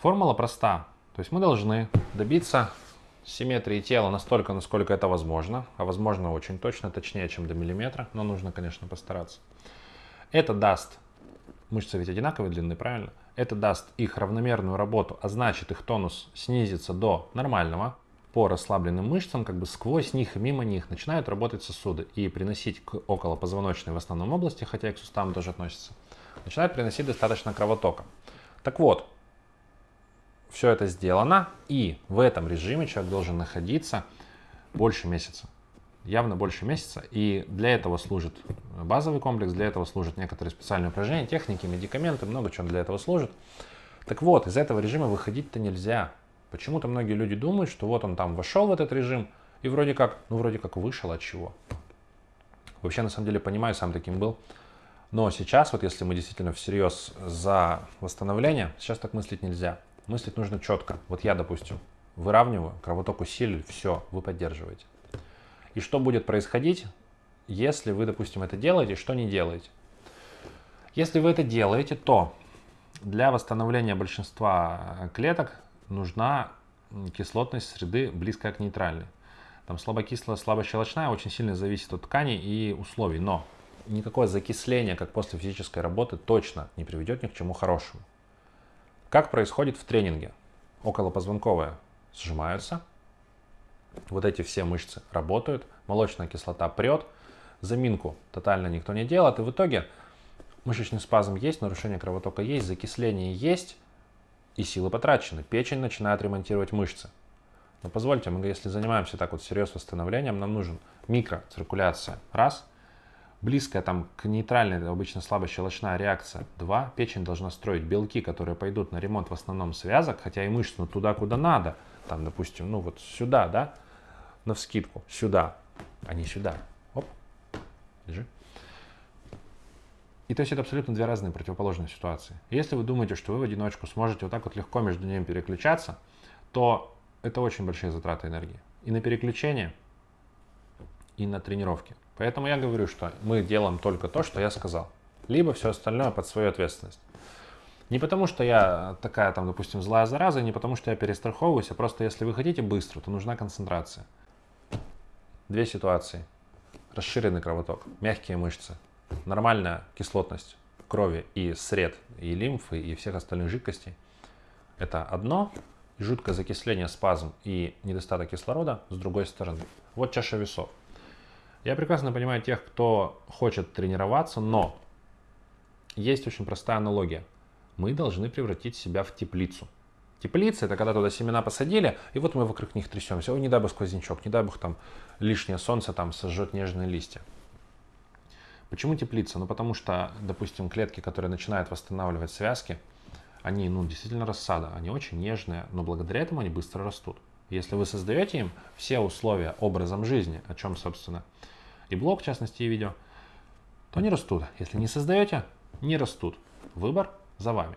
Формула проста. То есть мы должны добиться симметрии тела настолько, насколько это возможно, а возможно очень точно, точнее, чем до миллиметра, но нужно, конечно, постараться. Это даст, мышцы ведь одинаковые длины, правильно? Это даст их равномерную работу, а значит их тонус снизится до нормального. По расслабленным мышцам, как бы сквозь них и мимо них начинают работать сосуды и приносить к околопозвоночной в основном области, хотя и к суставам тоже относится, начинают приносить достаточно кровотока. Так вот, все это сделано, и в этом режиме человек должен находиться больше месяца. Явно больше месяца. И для этого служит базовый комплекс, для этого служат некоторые специальные упражнения, техники, медикаменты, много чего для этого служит. Так вот, из этого режима выходить-то нельзя. Почему-то многие люди думают, что вот он там вошел в этот режим, и вроде как, ну вроде как вышел от чего. Вообще, на самом деле, понимаю, сам таким был. Но сейчас, вот если мы действительно всерьез за восстановление, сейчас так мыслить нельзя. Мыслить нужно четко. Вот я, допустим, выравниваю, кровоток усилили, все, вы поддерживаете. И что будет происходить, если вы, допустим, это делаете, что не делаете? Если вы это делаете, то для восстановления большинства клеток нужна кислотность среды близкая к нейтральной. Там слабокислая, слабощелочная очень сильно зависит от тканей и условий, но никакое закисление, как после физической работы, точно не приведет ни к чему хорошему. Как происходит в тренинге? Околопозвонковые сжимаются, вот эти все мышцы работают, молочная кислота прет, заминку тотально никто не делает, и в итоге мышечный спазм есть, нарушение кровотока есть, закисление есть, и силы потрачены. Печень начинает ремонтировать мышцы. Но позвольте, мы если занимаемся так вот серьезным восстановлением, нам нужен микроциркуляция. Раз близкая там к нейтральной, обычно слабощелочная реакция. Два, печень должна строить белки, которые пойдут на ремонт в основном связок, хотя и мышц, но туда, куда надо. Там, допустим, ну вот сюда, да, на вскидку, сюда, а не сюда. Оп, держи. И то есть это абсолютно две разные противоположные ситуации. Если вы думаете, что вы в одиночку сможете вот так вот легко между ними переключаться, то это очень большие затраты энергии. И на переключение, и на тренировки. Поэтому я говорю, что мы делаем только то, что я сказал. Либо все остальное под свою ответственность. Не потому, что я такая, там, допустим, злая зараза, не потому, что я перестраховываюсь, а просто если вы хотите быстро, то нужна концентрация. Две ситуации. Расширенный кровоток, мягкие мышцы, нормальная кислотность крови и сред, и лимфы, и всех остальных жидкостей. Это одно, жуткое закисление, спазм и недостаток кислорода с другой стороны. Вот чаша весов. Я прекрасно понимаю тех, кто хочет тренироваться, но есть очень простая аналогия. Мы должны превратить себя в теплицу. Теплица – это когда туда семена посадили, и вот мы вокруг них трясемся. Ой, не дай бог сквознячок, не дай бог там лишнее солнце там сожжет нежные листья. Почему теплица? Ну, потому что, допустим, клетки, которые начинают восстанавливать связки, они, ну, действительно рассада, они очень нежные, но благодаря этому они быстро растут. Если вы создаете им все условия образом жизни, о чем, собственно, и блог, в частности, и видео, то они растут. Если не создаете, не растут. Выбор за вами.